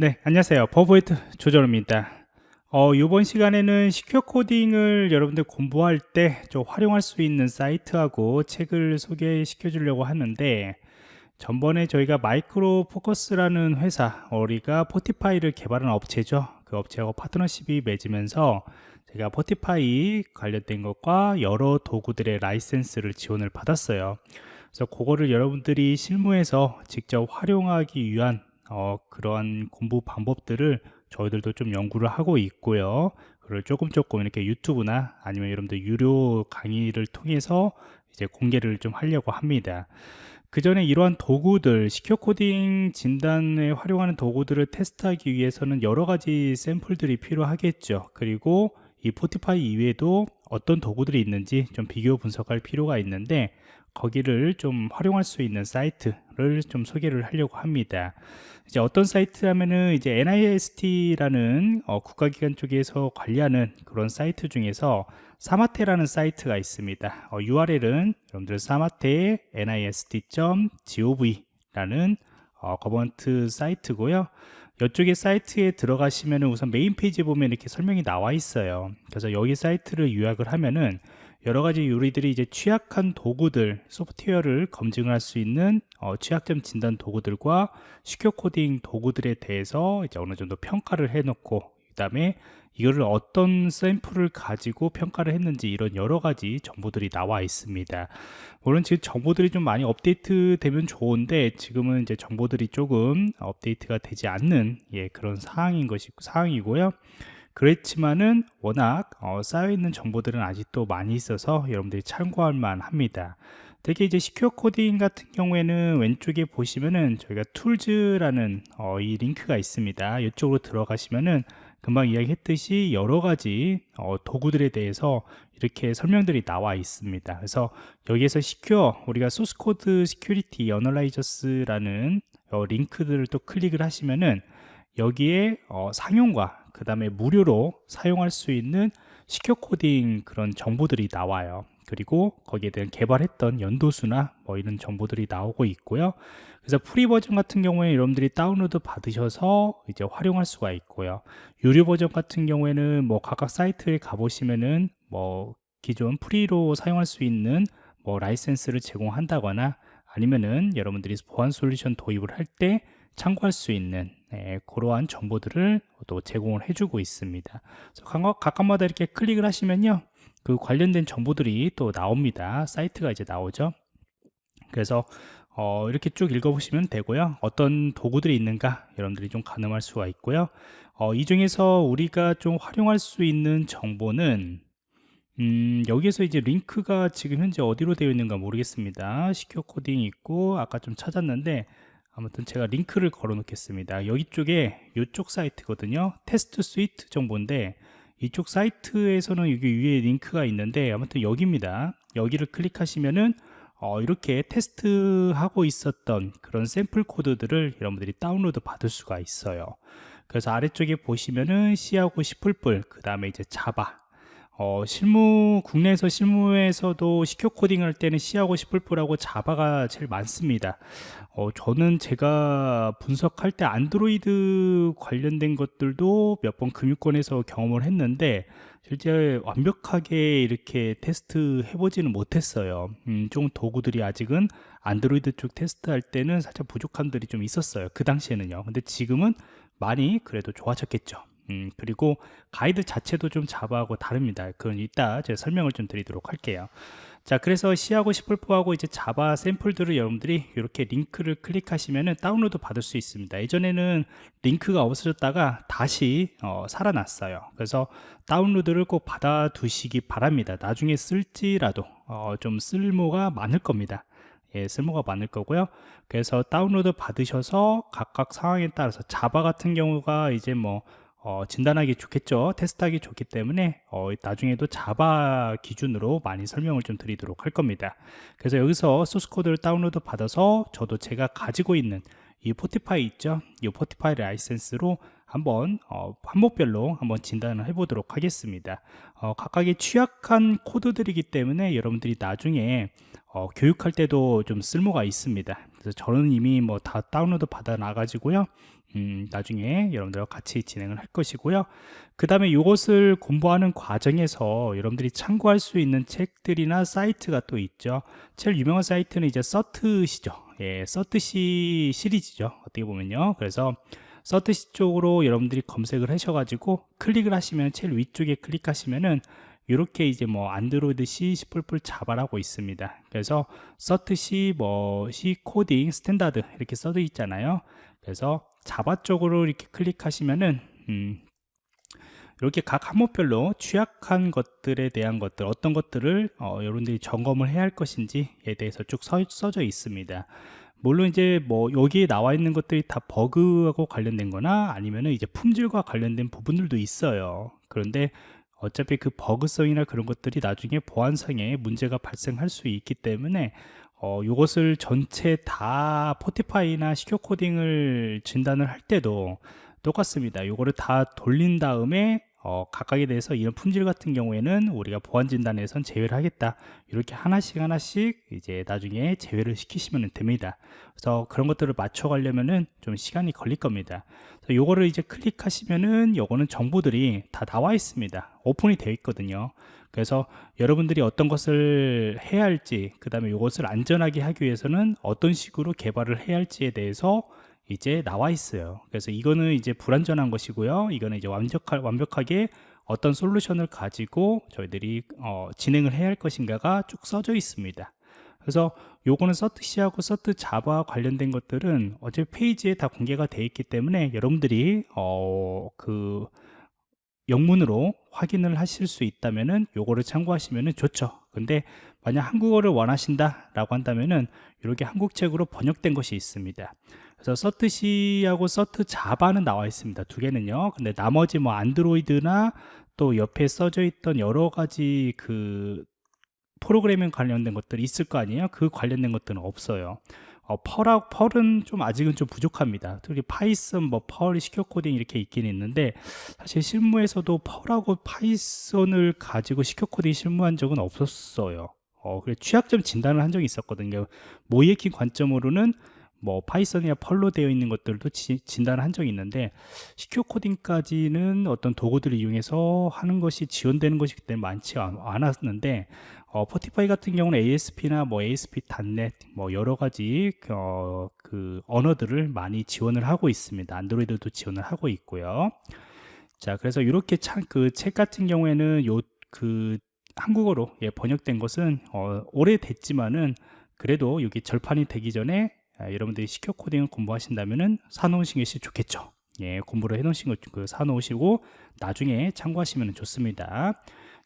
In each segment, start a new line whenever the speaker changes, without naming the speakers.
네, 안녕하세요. 버브웨이트 조정입니다. 어, 이번 시간에는 secure coding을 여러분들 공부할 때 좀 활용할 수 있는 사이트하고 책을 소개시켜 주려고 하는데 전번에 저희가 Micro Focus라는 회사, 우리가 Fortify를 개발한 업체죠. 그 업체하고 파트너십이 맺으면서 제가 Fortify 관련된 것과 여러 도구들의 라이센스를 지원을 받았어요. 그래서 그거를 여러분들이 실무에서 직접 활용하기 위한 어, 그러한 공부 방법들을 저희들도 좀 연구를 하고 있고요. 그걸 조금 조금 이렇게 유튜브나 아니면 여러분들 유료 강의를 통해서 이제 공개를 좀 하려고 합니다. 그 전에 이러한 도구들, 시큐어 코딩 진단에 활용하는 도구들을 테스트하기 위해서는 여러 가지 샘플들이 필요하겠죠. 그리고 이 포티파이 이외에도 어떤 도구들이 있는지 좀 비교 분석할 필요가 있는데 거기를 좀 활용할 수 있는 사이트 를 좀 소개를 하려고 합니다. 이제 어떤 사이트 하면은 이제 NIST라는 어, 국가기관 쪽에서 관리하는 그런 사이트 중에서 SAMATE라는 사이트가 있습니다. 어, URL은 여러분들 SAMATE nist.gov.라는 어, government 사이트고요. 이쪽에 사이트에 들어가시면 우선 메인 페이지 보면 이렇게 설명이 나와 있어요. 그래서 여기 사이트를 요약을 하면은 여러 가지 요리들이 이제 취약한 도구들, 소프트웨어를 검증할 수 있는 어, 취약점 진단 도구들과 시큐어 코딩 도구들에 대해서 이제 어느 정도 평가를 해놓고 그 다음에 이거를 어떤 샘플을 가지고 평가를 했는지 이런 여러 가지 정보들이 나와 있습니다. 물론 지금 정보들이 좀 많이 업데이트 되면 좋은데 지금은 이제 정보들이 조금 업데이트가 되지 않는 예, 그런 상황인 것이 상황이고요. 그렇지만은 워낙 어, 쌓여있는 정보들은 아직도 많이 있어서 여러분들이 참고할 만 합니다. 특히 이제 secure coding 같은 경우에는 왼쪽에 보시면은 저희가 tools라는 어, 이 링크가 있습니다. 이쪽으로 들어가시면은 금방 이야기했듯이 여러 가지 어, 도구들에 대해서 이렇게 설명들이 나와 있습니다. 그래서 여기에서 secure 우리가 source code security analyzers라는 어, 링크들을 또 클릭을 하시면은 여기에 어, 상용과 그 다음에 무료로 사용할 수 있는 secure coding 그런 정보들이 나와요. 그리고 거기에 대한 개발했던 연도수나 뭐 이런 정보들이 나오고 있고요. 그래서 free 버전 같은 경우에 여러분들이 다운로드 받으셔서 이제 활용할 수가 있고요. 유료 버전 같은 경우에는 뭐 각각 사이트에 가보시면은 뭐 기존 free로 사용할 수 있는 뭐 라이센스를 제공한다거나 아니면은 여러분들이 보안 솔루션 도입을 할 때 참고할 수 있는 네, 그러한 정보들을 또 제공을 해주고 있습니다. 각각, 각각마다 이렇게 클릭을 하시면요. 그 관련된 정보들이 또 나옵니다. 사이트가 이제 나오죠. 그래서 어, 이렇게 쭉 읽어보시면 되고요. 어떤 도구들이 있는가 여러분들이 좀 가늠할 수가 있고요. 어, 이 중에서 우리가 좀 활용할 수 있는 정보는 음, 여기에서 이제 링크가 지금 현재 어디로 되어 있는가 모르겠습니다. secure coding 있고 아까 좀 찾았는데 아무튼 제가 링크를 걸어 놓겠습니다. 여기 쪽에 이쪽 사이트거든요. test suite 정보인데 이쪽 사이트에서는 여기 위에 링크가 있는데 아무튼 여기입니다. 여기를 클릭하시면은 어, 이렇게 테스트하고 있었던 그런 샘플 코드들을 여러분들이 다운로드 받을 수가 있어요. 그래서 아래쪽에 보시면은 C하고 C++ 그 다음에 이제 자바 어, 실무 국내에서 실무에서도 시큐어 코딩 할 때는 C하고 C++하고 자바가 제일 많습니다. 어, 저는 제가 분석할 때 안드로이드 관련된 것들도 몇 번 금융권에서 경험을 했는데 실제 완벽하게 이렇게 테스트 해보지는 못했어요. 음, 좀 도구들이 아직은 안드로이드 쪽 테스트할 때는 살짝 부족함들이 좀 있었어요. 그 당시에는요. 근데 지금은 많이 그래도 좋아졌겠죠 음, 그리고 가이드 자체도 좀 자바하고 다릅니다. 그건 이따 제가 설명을 좀 드리도록 할게요. 자, 그래서 C하고 C++하고 이제 자바 샘플들을 여러분들이 이렇게 링크를 클릭하시면 다운로드 받을 수 있습니다. 예전에는 링크가 없어졌다가 다시 어, 살아났어요. 그래서 다운로드를 꼭 받아 두시기 바랍니다. 나중에 쓸지라도 어, 좀 쓸모가 많을 겁니다. 예, 쓸모가 많을 거고요. 그래서 다운로드 받으셔서 각각 상황에 따라서 자바 같은 경우가 이제 뭐 어, 진단하기 좋겠죠? 테스트하기 좋기 때문에 어, 나중에도 자바 기준으로 많이 설명을 좀 드리도록 할 겁니다. 그래서 여기서 소스코드를 다운로드 받아서 저도 제가 가지고 있는 이 Fortify 있죠? 이 Fortify 라이센스로 한번 어, 항목별로 한번 진단을 해보도록 하겠습니다. 어, 각각의 취약한 코드들이기 때문에 여러분들이 나중에 어, 교육할 때도 좀 쓸모가 있습니다 그래서 저는 이미 뭐 다 다운로드 받아 놔 가지고요. 음, 나중에 여러분들과 같이 진행을 할 것이고요. 그 다음에 이것을 공부하는 과정에서 여러분들이 참고할 수 있는 책들이나 사이트가 또 있죠. 제일 유명한 사이트는 이제 서트시죠. 예, 서트시 시리즈죠 어떻게 보면요. 그래서 서트시 쪽으로 여러분들이 검색을 하셔가지고 클릭을 하시면 제일 위쪽에 클릭하시면은 이렇게 이제 뭐 안드로이드 C, C++ 자바라고 있습니다. 그래서 CERT C, 뭐 C coding standard 이렇게 써져 있잖아요. 그래서 자바 쪽으로 이렇게 클릭하시면은 음, 이렇게 각 항목별로 취약한 것들에 대한 것들 어떤 것들을 어, 여러분들이 점검을 해야 할 것인지에 대해서 쭉 써, 써져 있습니다. 물론 이제 뭐 여기에 나와 있는 것들이 다 버그하고 관련된 거나 아니면은 이제 품질과 관련된 부분들도 있어요. 그런데 어차피 그 버그성이나 그런 것들이 나중에 보안상에 문제가 발생할 수 있기 때문에 어, 이것을 전체 다 포티파이나 시큐 코딩을 진단을 할 때도 똑같습니다. 이거를 다 돌린 다음에 어, 각각에 대해서 이런 품질 같은 경우에는 우리가 보안 진단에선 제외를 하겠다. 이렇게 하나씩 하나씩 이제 나중에 제외를 시키시면 됩니다. 그래서 그런 것들을 맞춰 가려면은 좀 시간이 걸릴 겁니다. 요거를 이제 클릭하시면은 요거는 정보들이 다 나와 있습니다. 오픈이 되어 있거든요. 그래서 여러분들이 어떤 것을 해야 할지, 그 다음에 이것을 안전하게 하기 위해서는 어떤 식으로 개발을 해야 할지에 대해서 이제 나와 있어요. 그래서 이거는 이제 불안전한 것이고요. 이거는 이제 완벽하, 완벽하게 어떤 솔루션을 가지고 저희들이 어, 진행을 해야 할 것인가가 쭉 써져 있습니다. 그래서 요거는 서트C하고 서트 자바 관련된 것들은 어차피 페이지에 다 공개가 되어 있기 때문에 여러분들이 어, 그 영문으로 확인을 하실 수 있다면은 요거를 참고하시면은 좋죠. 근데 만약 한국어를 원하신다 라고 한다면은 이렇게 한국책으로 번역된 것이 있습니다. 그래서 CERT C하고 CERT 자바는 나와 있습니다. 두 개는요. 근데 나머지 뭐 안드로이드나 또 옆에 써져 있던 여러 가지 그 프로그래밍 관련된 것들이 있을 거 아니에요? 그 관련된 것들은 없어요. 어, Perl하, Perl은 좀 아직은 좀 부족합니다. 특히 Python, 뭐 Perl, secure coding 이렇게 있긴 있는데 사실 실무에서도 Perl하고 Python을 가지고 secure coding 실무한 적은 없었어요. 어, 그래 취약점 진단을 한 적이 있었거든요. 모의해킹 관점으로는 뭐 Python이나 Perl로 되어 있는 것들도 지, 진단을 한 적이 있는데 secure coding까지는 어떤 도구들을 이용해서 하는 것이 지원되는 것이 그때 많지 않았는데 어, Fortify 같은 경우는 ASP나 뭐 ASP.NET 뭐 여러 가지 어, 그 언어들을 많이 지원을 하고 있습니다. 안드로이드도 지원을 하고 있고요. 자, 그래서 이렇게 그책 같은 경우에는 요그 한국어로 예, 번역된 것은 어, 오래됐지만은 그래도 여기 절판이 되기 전에 아, 여러분들이 시큐어 코딩을 공부하신다면은 사놓으신 것이 좋겠죠. 예, 공부를 해놓으신 것, 그 사놓으시고 나중에 참고하시면 좋습니다.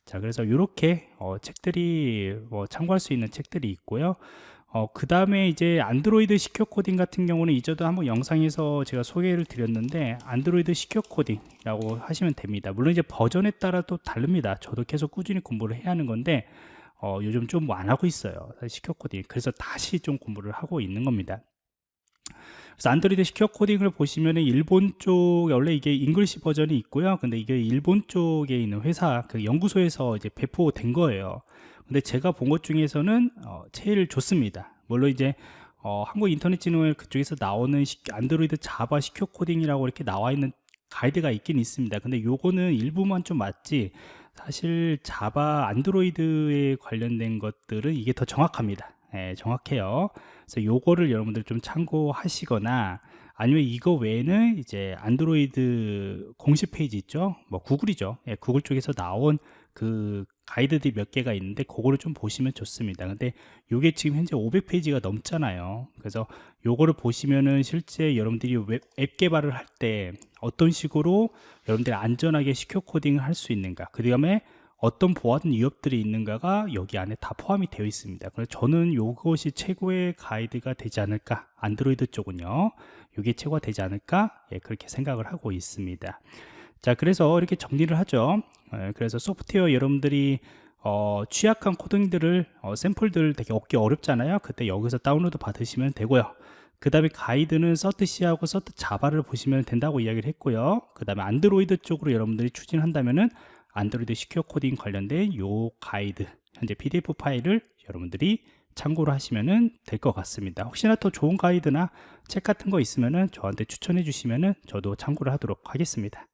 자 그래서 이렇게 어, 책들이 뭐 참고할 수 있는 책들이 있고요 어, 그 다음에 이제 안드로이드 시큐어 코딩 같은 경우는 이전도 한번 영상에서 제가 소개를 드렸는데 안드로이드 시큐어 코딩이라고 하시면 됩니다. 물론 이제 버전에 따라 또 다릅니다. 저도 계속 꾸준히 공부를 해야 하는 건데 어, 요즘 좀 안 하고 있어요. secure coding. 그래서 다시 좀 공부를 하고 있는 겁니다. 그래서 안드로이드 secure coding을 보시면은 일본 쪽 원래 이게 English version이 있고요. 근데 이게 일본 쪽에 있는 회사 그 연구소에서 이제 배포된 거예요. 근데 제가 본 것 중에서는 어, 제일 좋습니다. 물론 이제 어, 한국 인터넷 진흥회 그쪽에서 나오는 시, 안드로이드 자바 secure coding이라고 이렇게 나와 있는 가이드가 있긴 있습니다. 근데 요거는 일부만 좀 맞지 사실 자바 안드로이드에 관련된 것들은 이게 더 정확합니다. 예, 정확해요. 그래서 요거를 여러분들 좀 참고하시거나 아니면 이거 외에는 이제 안드로이드 공식 페이지 있죠 뭐 구글이죠 예, 구글 쪽에서 나온 그 가이드들이 몇 개가 있는데 그거를 좀 보시면 좋습니다 근데 요게 지금 현재 500페이지가 넘잖아요 그래서 요거를 보시면은 실제 여러분들이 웹, 앱 개발을 할 때 어떤 식으로 여러분들이 안전하게 시큐어 코딩을 할 수 있는가 그 다음에 어떤 보안 위협들이 있는가가 여기 안에 다 포함이 되어 있습니다. 그래서 저는 이것이 최고의 가이드가 되지 않을까 안드로이드 쪽은요. 이게 최고가 되지 않을까 예, 그렇게 생각을 하고 있습니다. 자 그래서 이렇게 정리를 하죠. 예, 그래서 소프트웨어 여러분들이 어, 취약한 코딩들을 어, 샘플들 되게 얻기 어렵잖아요. 그때 여기서 다운로드 받으시면 되고요. 그 다음에 가이드는 서트C하고 서트 자바를 보시면 된다고 이야기를 했고요. 그 다음에 안드로이드 쪽으로 여러분들이 추진한다면은 안드로이드 secure coding 관련된 요 가이드 현재 pdf 파일을 여러분들이 참고를 하시면 될 것 같습니다 혹시나 더 좋은 가이드나 책 같은 거 있으면 저한테 추천해 주시면 저도 참고를 하도록 하겠습니다